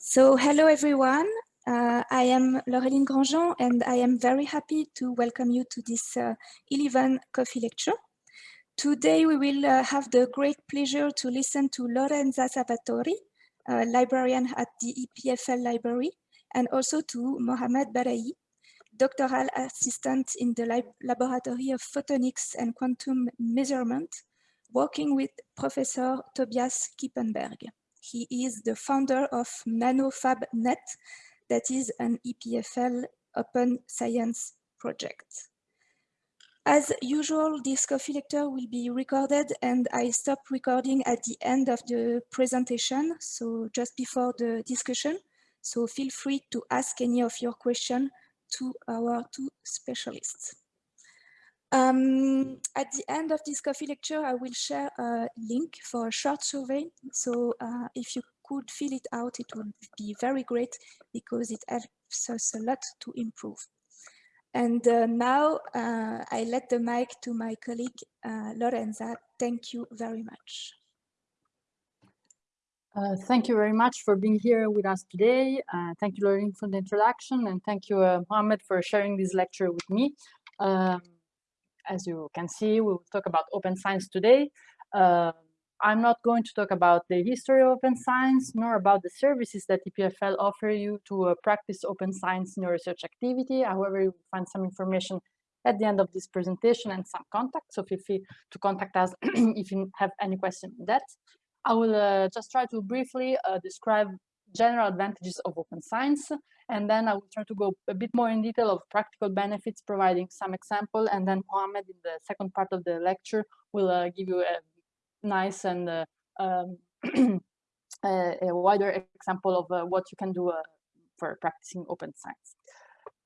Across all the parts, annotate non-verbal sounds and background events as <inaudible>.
So hello everyone. Uh, I am Laureline Grandjean and I am very happy to welcome you to this uh, 11 coffee lecture. Today we will uh, have the great pleasure to listen to Lorenza Salvatori, a librarian at the EPFL library, and also to Mohamed Bereyhi, doctoral assistant in the lab Laboratory of Photonics and Quantum Measurement, working with Professor Tobias Kippenberg. He is the founder of NanoFabNet, that is an EPFL open science project. As usual, this coffee lecture will be recorded and I stop recording at the end of the presentation, so just before the discussion. So feel free to ask any of your questions to our two specialists. Um, at the end of this coffee lecture, I will share a link for a short survey. So uh, if you could fill it out, it would be very great because it helps us a lot to improve. And uh, now uh, I let the mic to my colleague, uh, Lorenza. Thank you very much. Uh, thank you very much for being here with us today. Uh, thank you, Laureline, for the introduction, and thank you, uh, for sharing this lecture with me. Um, as you can see, we will talk about open science today. Uh, I'm not going to talk about the history of open science, nor about the services that EPFL offer you to uh, practice open science in your research activity. However, you will find some information at the end of this presentation and some contact. So feel free to contact us <clears throat> if you have any question on that. I will uh, just try to briefly uh, describe general advantages of open science and then I will try to go a bit more in detail of practical benefits, providing some example. And then Mohammed in the second part of the lecture will uh, give you a nice and uh, um, <clears throat> a, a, wider example of uh, what you can do uh, for practicing open science.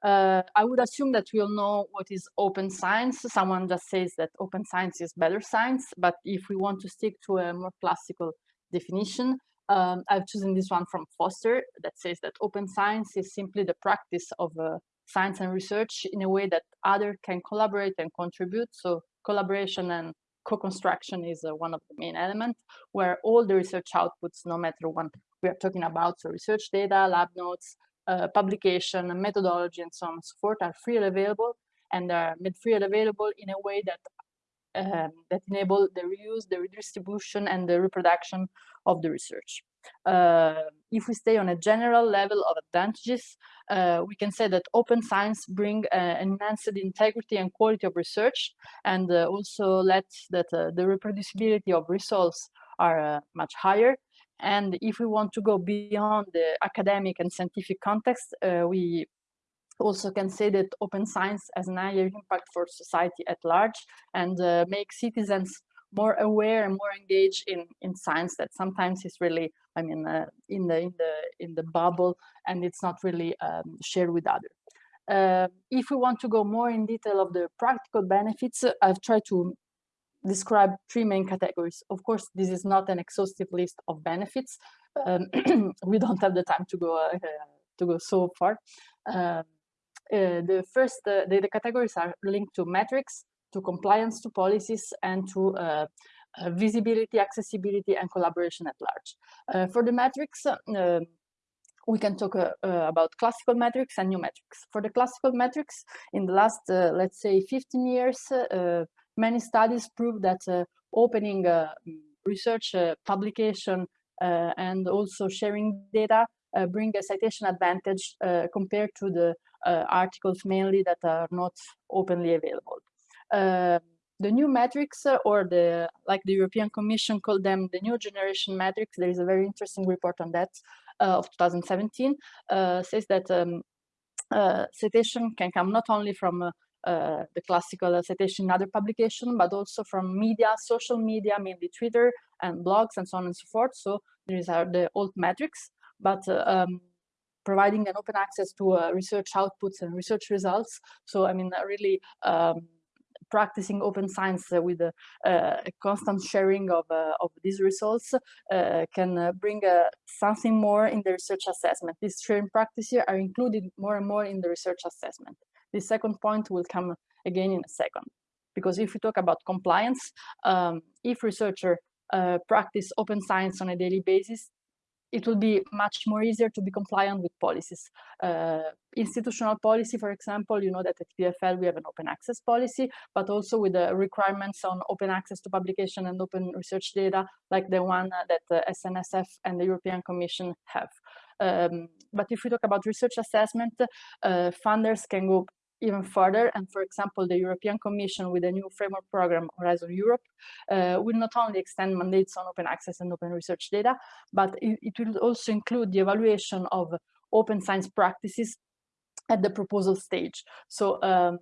Uh, I would assume that we all know what is open science. Someone just says that open science is better science, but if we want to stick to a more classical definition, um, I've chosen this one from Foster that says that open science is simply the practice of uh, science and research in a way that other can collaborate and contribute. So collaboration and co-construction is uh, one of the main elements where all the research outputs, no matter what we are talking about, so research data, lab notes, uh, publication, methodology, and so on and so forth are freely available and are made freely available in a way that um, that enable the reuse, the redistribution, and the reproduction of the research. Uh, if we stay on a general level of advantages, uh, we can say that open science bring uh, enhanced integrity and quality of research, and uh, also let that uh, the reproducibility of results are uh, much higher. And if we want to go beyond the academic and scientific context, we also can say that open science has an higher impact for society at large and uh, make citizens more aware and more engaged in in science that sometimes is really i mean uh, in the in the in the bubble and it's not really um, shared with others uh, if we want to go more in detail of the practical benefits i've tried to describe three main categories. Of course this is not an exhaustive list of benefits um, <clears throat> we don't have the time to go uh, to go so far. Um, the first, uh, the, the, categories are linked to metrics, to compliance to policies, and to uh, visibility, accessibility, and collaboration at large. for the metrics, um, we can talk uh, uh, about classical metrics and new metrics. For the classical metrics, in the last, uh, let's say, 15 years, many studies prove that opening research publication and also sharing data bring a citation advantage compared to the uh, articles mainly that are not openly available. Uh, the new metrics uh, or the like the European Commission called them the new generation metrics. There is a very interesting report on that of 2017 says that um, citation can come not only from uh, the classical citation in other publication, but also from media, social media, mainly Twitter and blogs and so on and so forth. So these are the old metrics, but uh, um, providing an open access to uh, research outputs and research results. So, I mean, uh, really um, practicing open science uh, with a, a, constant sharing of, uh, of these results uh, can uh, bring something more in the research assessment. These sharing practices are included more and more in the research assessment. The second point will come again in a second. Because if we talk about compliance, um, if researcher practice open science on a daily basis, it will be much more easier to be compliant with policies. Uh, institutional policy, for example, you know that at EPFL we have an open access policy, but also with the requirements on open access to publication and open research data, like the one that the SNSF and the European Commission have. Um, but if we talk about research assessment, uh, funders can go even further. And for example, the European Commission with a new framework program, Horizon Europe, uh, will not only extend mandates on open access and open research data, but it, it will also include the evaluation of open science practices at the proposal stage. So um,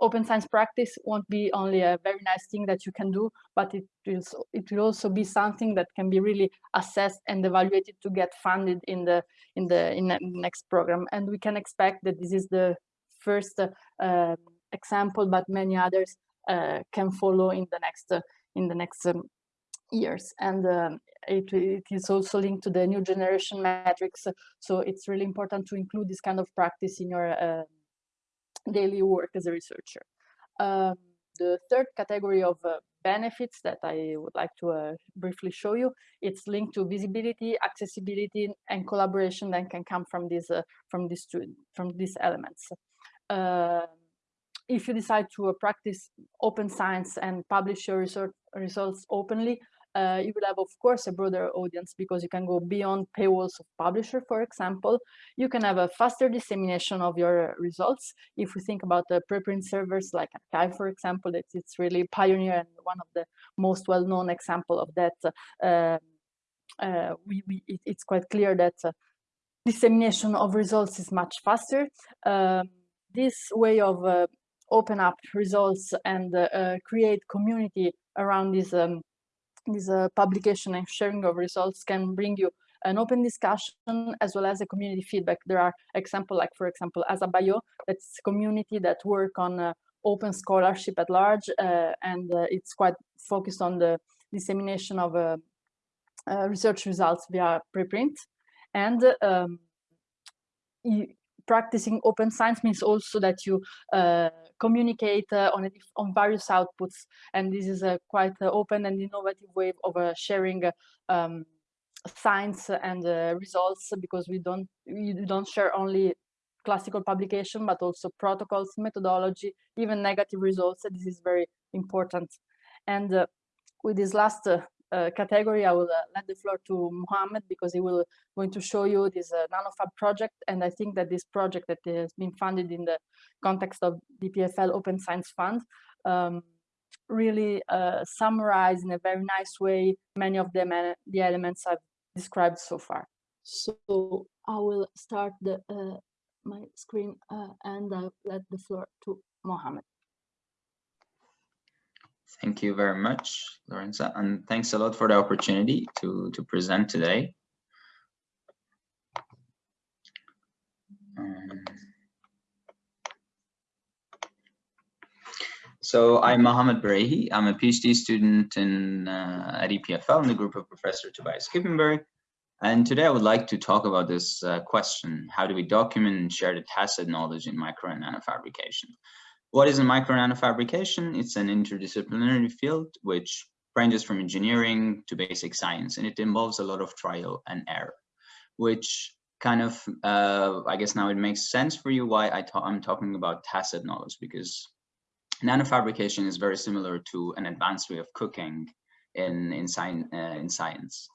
open science practice won't be only a very nice thing that you can do, but it will, it will also be something that can be really assessed and evaluated to get funded in the in the in the next program. And we can expect that this is the first uh, example, but many others uh, can follow in the next uh, in the next um, years. And um, it, it is also linked to the new generation metrics. So it's really important to include this kind of practice in your uh, daily work as a researcher. Um, the third category of uh, benefits that I would like to uh, briefly show you, it's linked to visibility, accessibility, and collaboration that can come from these uh, from these two, from these elements. Uh, if you decide to uh, practice open science and publish your research results openly, uh, you will have, of course, a broader audience because you can go beyond paywalls of publisher, for example. You can have a faster dissemination of your results. If we think about the preprint servers like arXiv, for example, it's, it's really pioneer and one of the most well-known example of that. Uh, uh, we, we, it, it's quite clear that uh, dissemination of results is much faster. Um, this way of uh, open up results and uh, create community around this um, this uh, publication and sharing of results can bring you an open discussion as well as a community feedback. There are examples like, for example, ASAPbio, that's community that work on uh, open scholarship at large, uh, and uh, it's quite focused on the dissemination of uh, uh, research results via preprint. And um, practicing open science means also that you uh, communicate uh, on, a, on various outputs. And this is a quite uh, open and innovative way of uh, sharing um, science and uh, results because we don't, we don't share only classical publication, but also protocols, methodology, even negative results. This is very important. And uh, with this last uh, category, I will uh, let the floor to Mohammed because he will going to show you this uh, NanoFab project. And I think that this project that has been funded in the context of DPFL Open Science Fund um, really uh, summarize in a very nice way many of the, the elements I've described so far. So I will start the uh, my screen uh, and I'll let the floor to Mohammed. Thank you very much, Lorenza, and thanks a lot for the opportunity to, to present today. Um, so I'm Mohammed Bereyhi. I'm a PhD student in, uh, at EPFL in the group of Professor Tobias Kippenberg. And today I would like to talk about this uh, question, how do we document and share the tacit knowledge in micro and nanofabrication? What is a micro nanofabrication? It's an interdisciplinary field which ranges from engineering to basic science, and it involves a lot of trial and error, which kind of, uh, I guess now it makes sense for you why I am talking about tacit knowledge, because nanofabrication is very similar to an advanced way of cooking in, in, sci uh, in science,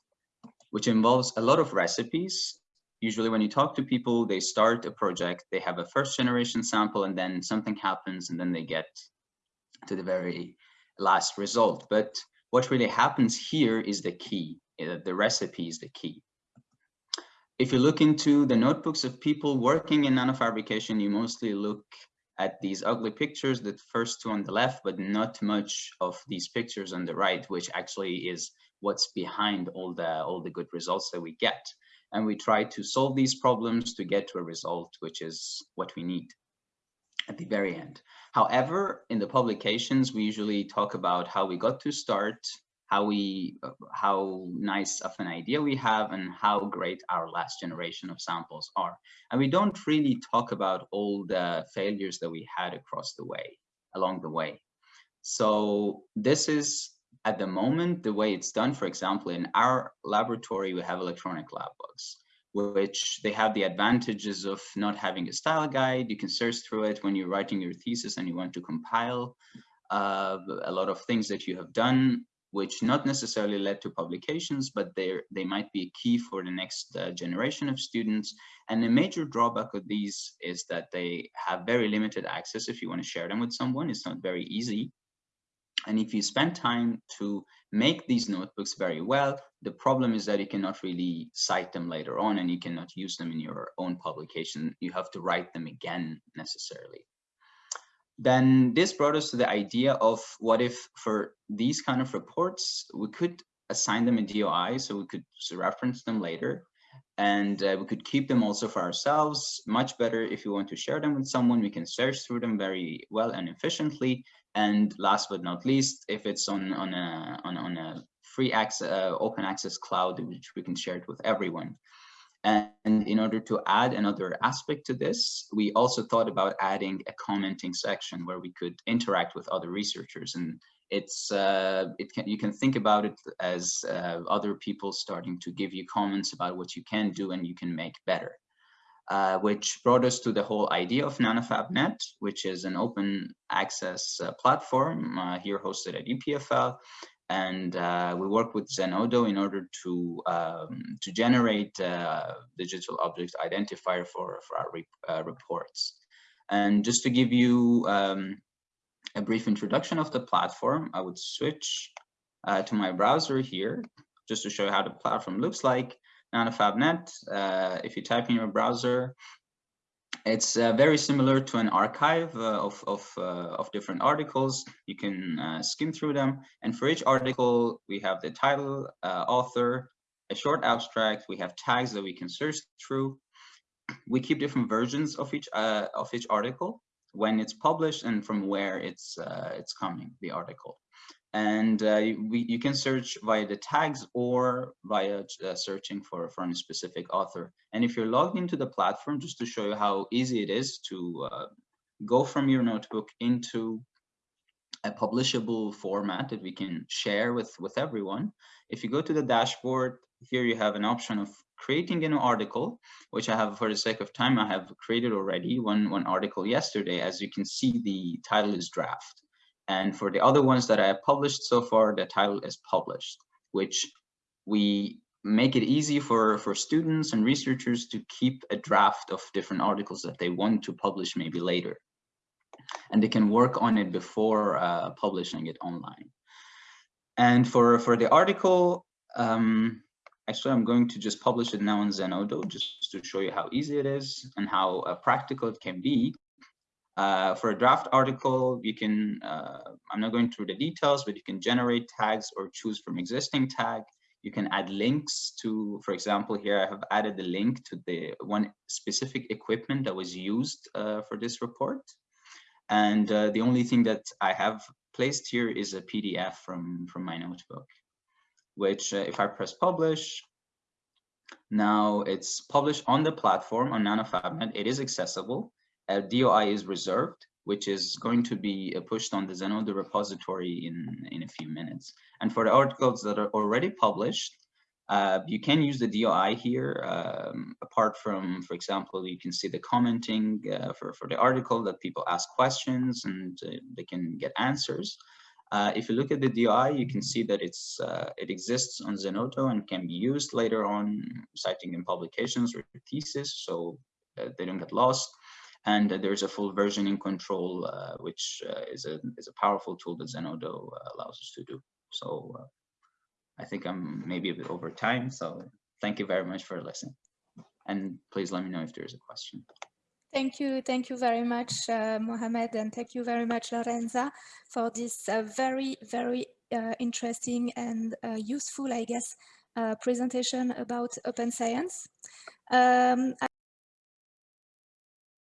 which involves a lot of recipes usually when you talk to people, they start a project, they have a first generation sample and then something happens and then they get to the very last result. But what really happens here is the key, uh, the recipe is the key. If you look into the notebooks of people working in nanofabrication, you mostly look at these ugly pictures, the first two on the left, but not much of these pictures on the right, which actually is what's behind all the all the good results that we get and we try to solve these problems to get to a result, which is what we need at the very end. However, in the publications, we usually talk about how we got to start, how we, how nice of an idea we have, and how great our last generation of samples are. And we don't really talk about all the failures that we had across the way, along the way. So this is at the moment, the way it's done, for example, in our laboratory, we have electronic lab books, which they have the advantages of not having a style guide. You can search through it when you're writing your thesis and you want to compile uh, a lot of things that you have done, which not necessarily led to publications, but they they might be key for the next uh, generation of students. And the major drawback of these is that they have very limited access if you want to share them with someone. It's not very easy. And if you spend time to make these notebooks very well, the problem is that you cannot really cite them later on and you cannot use them in your own publication. You have to write them again necessarily. Then this brought us to the idea of what if for these kind of reports, we could assign them a DOI so we could reference them later and uh, we could keep them also for ourselves much better if you want to share them with someone we can search through them very well and efficiently and last but not least, if it's on on a on, on a free access uh, open access cloud, which we can share it with everyone. And in order to add another aspect to this, we also thought about adding a commenting section where we could interact with other researchers. And it's uh, it can you can think about it as uh, other people starting to give you comments about what you can do and you can make better uh, which brought us to the whole idea of NanoFabNet, which is an open access uh, platform uh, here hosted at EPFL. And uh, we work with Zenodo in order to um, to generate uh, digital object identifier for, for our re reports. And just to give you um, a brief introduction of the platform, I would switch to my browser here just to show you how the platform looks like. NanoFabNet, uh, if you type in your browser, it's uh, very similar to an archive uh, of, of, uh, of, different articles. You can uh, skim through them. And for each article, we have the title, uh, author, a short abstract. We have tags that we can search through. We keep different versions of each, of each article when it's published and from where it's, it's coming, the article and uh, we, you can search via the tags or via uh, searching for, for a specific author. And if you're logged into the platform, just to show you how easy it is to uh, go from your notebook into a publishable format that we can share with, with everyone. If you go to the dashboard, here you have an option of creating a new article, which I have for the sake of time, I have created already one, one article yesterday. As you can see, the title is draft. And for the other ones that I have published so far, the title is published, which we make it easy for, for students and researchers to keep a draft of different articles that they want to publish maybe later. And they can work on it before uh, publishing it online. And for, for the article, um, actually, I'm going to just publish it now in Zenodo just to show you how easy it is and how uh, practical it can be. Uh, for a draft article, you can, uh, I'm not going through the details, but you can generate tags or choose from existing tag. You can add links to, for example, here I have added the link to the one specific equipment that was used uh, for this report. And uh, the only thing that I have placed here is a PDF from, from my notebook, which uh, if I press publish, now it's published on the platform on NanoFabNet. It is accessible a DOI is reserved, which is going to be uh, pushed on the Zenodo repository in, in a few minutes. And for the articles that are already published, uh, you can use the DOI here. Um, apart from, for example, you can see the commenting uh, for, for the article that people ask questions and uh, they can get answers. Uh, if you look at the DOI, you can see that it's uh, it exists on Zenodo and can be used later on, citing in publications or thesis, so they don't get lost and there's a full versioning control, uh, which uh, is a is a powerful tool that Zenodo uh, allows us to do. So I think I'm maybe a bit over time. So thank you very much for listening, and please let me know if there is a question. Thank you, thank you very much, uh, Mohamed, and thank you very much, Lorenza, for this uh, very, very uh, interesting and useful, I guess, presentation about open science. Um,